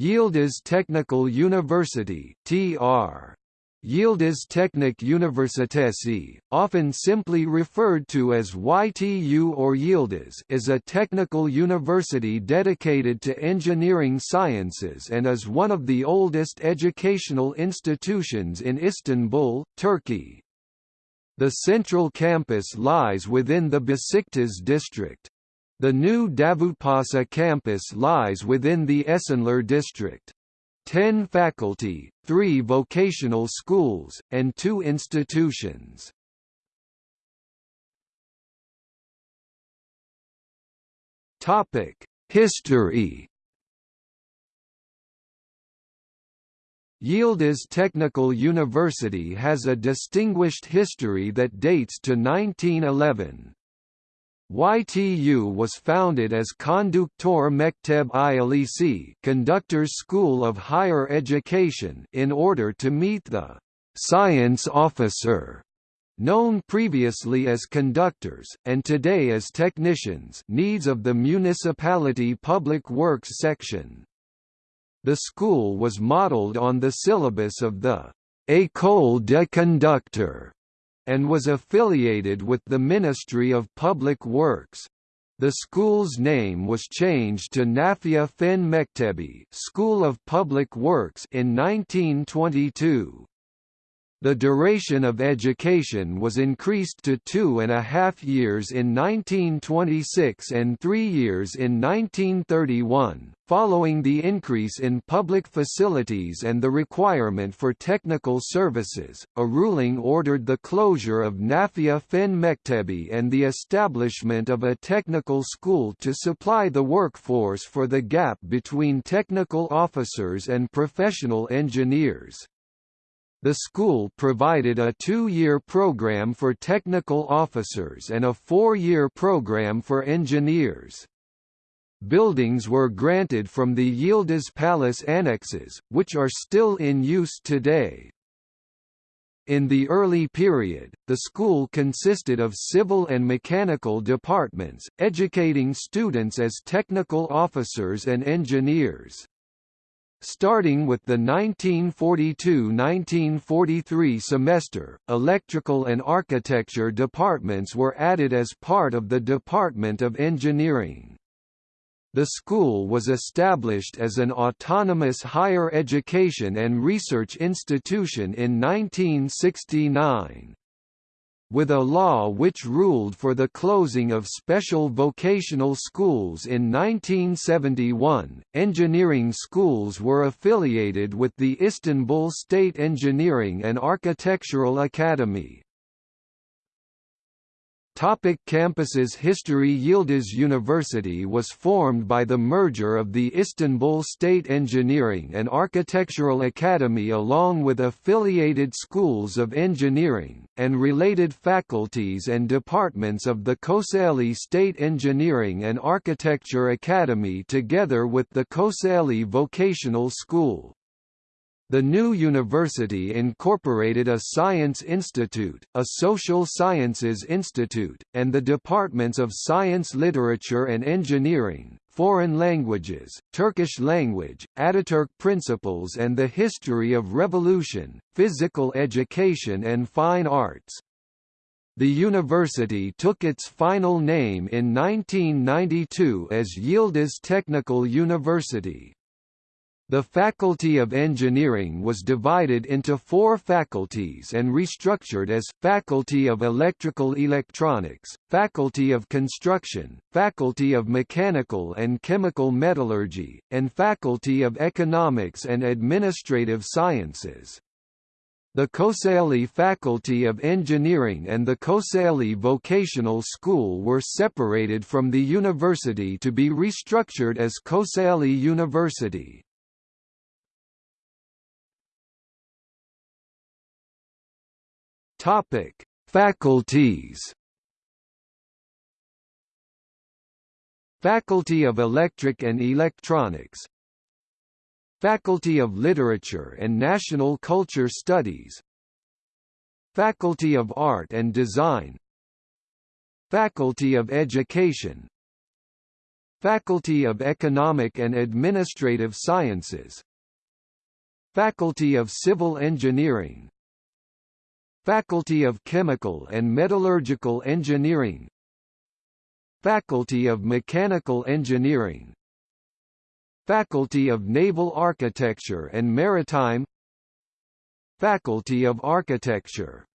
Yildiz Technical University (TR). Yildiz Teknik Üniversitesi, often simply referred to as YTU or Yildiz is a technical university dedicated to engineering sciences and is one of the oldest educational institutions in Istanbul, Turkey. The central campus lies within the Besiktas district. The new Davutpaşa campus lies within the Esenler district. Ten faculty, three vocational schools, and two institutions. History Yildiz Technical University has a distinguished history that dates to 1911. YTU was founded as Konduktor Mektebi Âlisi Conductors School of Higher Education in order to meet the «science officer» known previously as conductors, and today as technicians needs of the municipality public works section. The school was modeled on the syllabus of the «École de conducteurs» and was affiliated with the Ministry of Public Works. The school's name was changed to Nafia Fen Mektebi School of Public Works in 1922. The duration of education was increased to two and a half years in 1926 and three years in 1931, following the increase in public facilities and the requirement for technical services. A ruling ordered the closure of Nafia Fen Mektebi and the establishment of a technical school to supply the workforce for the gap between technical officers and professional engineers. The school provided a two-year program for technical officers and a four-year program for engineers. Buildings were granted from the Yildiz Palace annexes, which are still in use today. In the early period, the school consisted of civil and mechanical departments, educating students as technical officers and engineers. Starting with the 1942–1943 semester, electrical and architecture departments were added as part of the Department of Engineering. The school was established as an autonomous higher education and research institution in 1969 with a law which ruled for the closing of special vocational schools in 1971. Engineering schools were affiliated with the Istanbul State Engineering and Architectural Academy. Topic campuses History Yildiz University was formed by the merger of the Istanbul State Engineering and Architectural Academy along with affiliated schools of engineering, and related faculties and departments of the Kocaeli State Engineering and Architecture Academy together with the Kocaeli Vocational School. The new university incorporated a science institute, a social sciences institute, and the departments of science literature and engineering, foreign languages, Turkish language, Ataturk principles and the history of revolution, physical education and fine arts. The university took its final name in 1992 as Yildiz Technical University. The Faculty of Engineering was divided into four faculties and restructured as, Faculty of Electrical Electronics, Faculty of Construction, Faculty of Mechanical and Chemical Metallurgy, and Faculty of Economics and Administrative Sciences. The Kocaeli Faculty of Engineering and the Kocaeli Vocational School were separated from the university to be restructured as Kocaeli University. Topic: Faculties. Faculty of Electric and Electronics. Faculty of Literature and National Culture Studies. Faculty of Art and Design. Faculty of Education. Faculty of Economic and Administrative Sciences. Faculty of Civil Engineering Faculty of Chemical and Metallurgical Engineering. Faculty of Mechanical Engineering. Faculty of Naval Architecture and Maritime. Faculty of Architecture.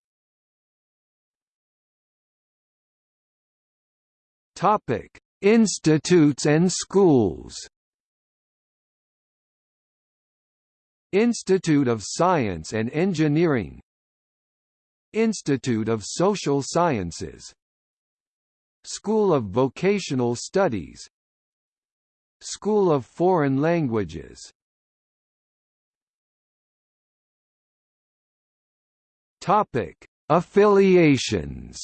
Topic: Institutes and schools. Institute of Science and Engineering Institute of Social Sciences School of Vocational Studies School of Foreign Languages Topic: Affiliations.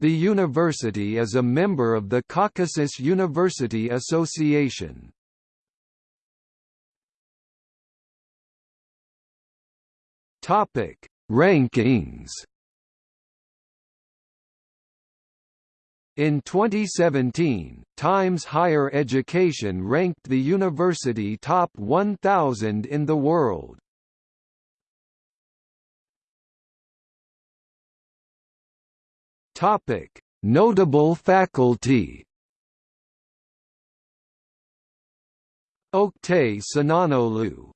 The university is a member of the Caucasus University Association. Topic: Rankings. In 2017, Times Higher Education ranked the university top 1,000 in the world. Topic: Notable faculty. Oktay Sinanoglu.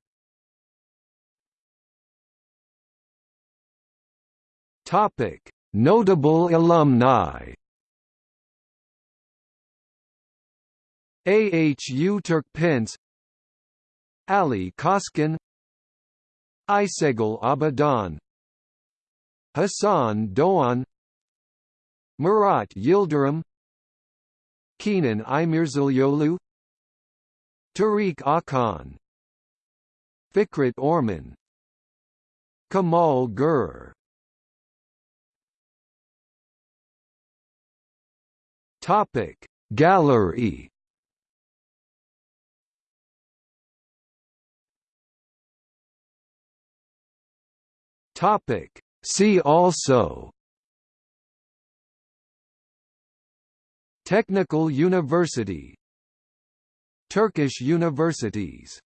Topic: Notable alumni. Ahu Turkpence Ali Coşkun. Aysegul Abadan. Hassan Doğan Murat Yildirim. Kenan İmirzalıoğlu Tarık Akan. Fikret Orman. Kamal Gur Topic. Gallery. Topic. See also. Technical University. Turkish universities